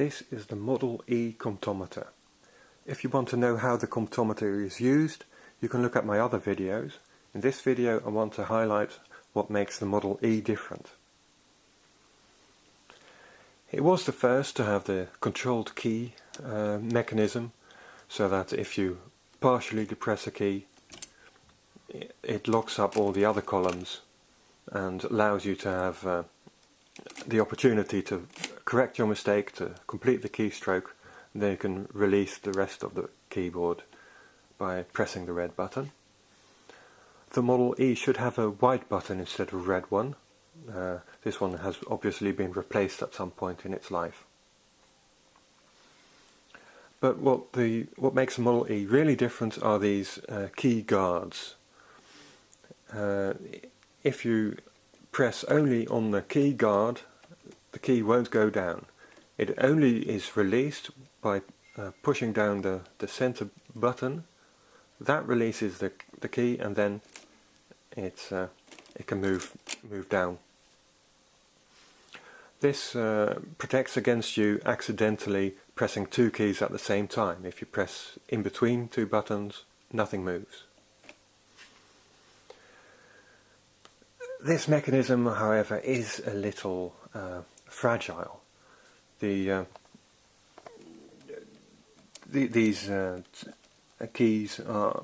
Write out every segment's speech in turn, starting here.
This is the Model E comptometer. If you want to know how the comptometer is used, you can look at my other videos. In this video I want to highlight what makes the Model E different. It was the first to have the controlled key uh, mechanism so that if you partially depress a key it locks up all the other columns and allows you to have uh, the opportunity to correct your mistake, to complete the keystroke, then you can release the rest of the keyboard by pressing the red button. The Model E should have a white button instead of a red one. Uh, this one has obviously been replaced at some point in its life. But what the what makes the Model E really different are these uh, key guards. Uh, if you press only on the key guard, the key won't go down. It only is released by uh, pushing down the, the center button. That releases the, the key and then it, uh, it can move, move down. This uh, protects against you accidentally pressing two keys at the same time. If you press in between two buttons, nothing moves. This mechanism, however, is a little uh, fragile. The, uh, the these uh, keys are,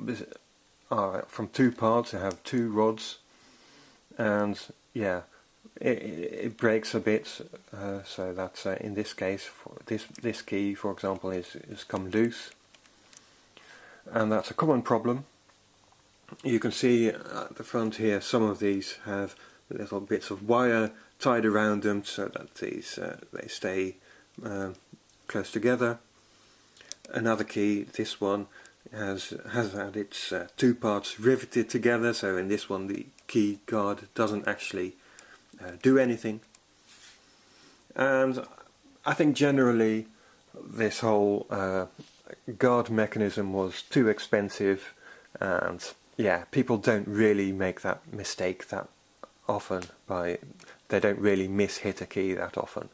are from two parts. They have two rods, and yeah, it, it breaks a bit. Uh, so that uh, in this case, this this key, for example, is is come loose, and that's a common problem you can see at the front here some of these have little bits of wire tied around them so that these uh, they stay uh, close together. Another key, this one, has has had its uh, two parts riveted together. So in this one the key guard doesn't actually uh, do anything. And I think generally this whole uh, guard mechanism was too expensive. And yeah, people don't really make that mistake that often by they don't really miss hit a key that often.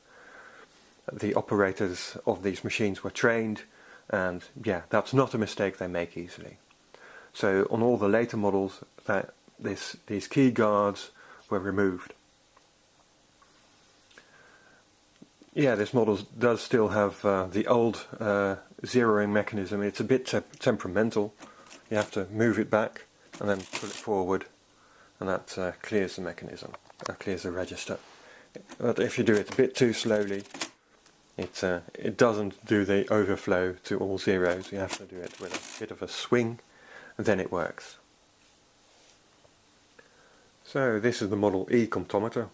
The operators of these machines were trained and yeah, that's not a mistake they make easily. So on all the later models that this these key guards were removed. Yeah, this model does still have uh, the old uh, zeroing mechanism. It's a bit te temperamental. You have to move it back and then pull it forward and that uh, clears the mechanism, uh, clears the register. But if you do it a bit too slowly, it, uh, it doesn't do the overflow to all zeros. You have to do it with a bit of a swing and then it works. So this is the Model E comptometer.